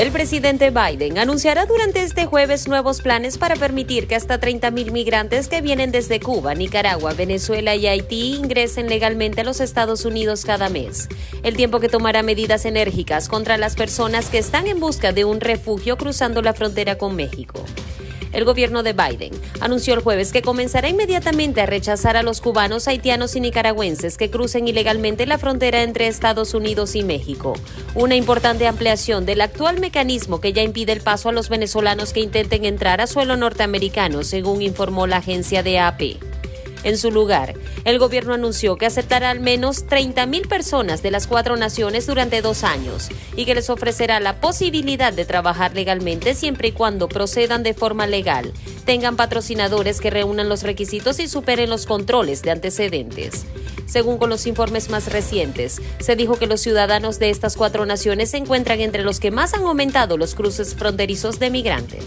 El presidente Biden anunciará durante este jueves nuevos planes para permitir que hasta 30.000 migrantes que vienen desde Cuba, Nicaragua, Venezuela y Haití ingresen legalmente a los Estados Unidos cada mes. El tiempo que tomará medidas enérgicas contra las personas que están en busca de un refugio cruzando la frontera con México. El gobierno de Biden anunció el jueves que comenzará inmediatamente a rechazar a los cubanos, haitianos y nicaragüenses que crucen ilegalmente la frontera entre Estados Unidos y México. Una importante ampliación del actual mecanismo que ya impide el paso a los venezolanos que intenten entrar a suelo norteamericano, según informó la agencia de AP. En su lugar, el gobierno anunció que aceptará al menos 30.000 personas de las cuatro naciones durante dos años y que les ofrecerá la posibilidad de trabajar legalmente siempre y cuando procedan de forma legal, tengan patrocinadores que reúnan los requisitos y superen los controles de antecedentes. Según con los informes más recientes, se dijo que los ciudadanos de estas cuatro naciones se encuentran entre los que más han aumentado los cruces fronterizos de migrantes.